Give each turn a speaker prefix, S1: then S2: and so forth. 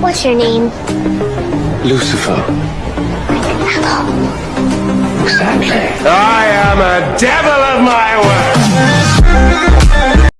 S1: What's your name?
S2: Lucifer.
S1: Apple.
S2: Exactly. I am a devil of my word.